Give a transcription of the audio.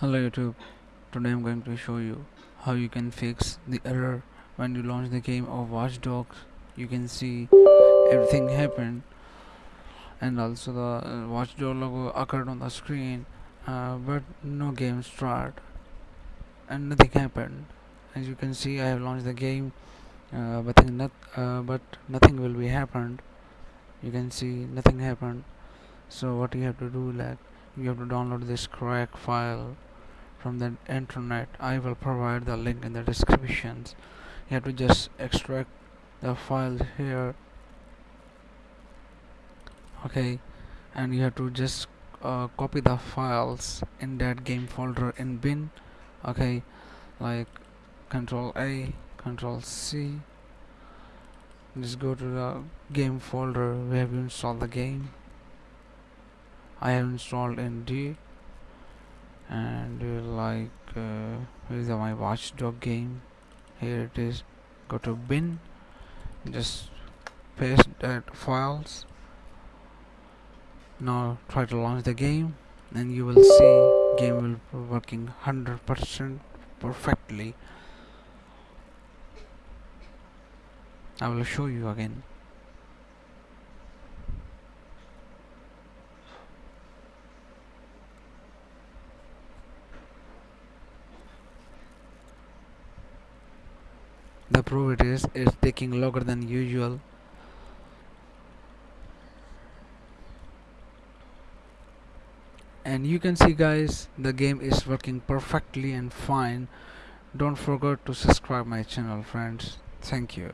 Hello YouTube, today I'm going to show you how you can fix the error when you launch the game of Watch Dogs. You can see everything happened and also the uh, Watch Dog logo occurred on the screen uh, but no game start and nothing happened. As you can see I have launched the game uh, but, not, uh, but nothing will be happened. You can see nothing happened. So what you have to do like you have to download this crack file from the internet I will provide the link in the descriptions. You have to just extract the file here. Okay and you have to just uh, copy the files in that game folder in bin. Okay like control A control C. Just go to the game folder where have installed the game. I have installed in D and uh, like uh, here's my watchdog game. Here it is. Go to bin. Just paste that files. Now try to launch the game. And you will see game will be working 100% perfectly. I will show you again the proof it is it's taking longer than usual. And you can see guys the game is working perfectly and fine. Don't forget to subscribe my channel friends. Thank you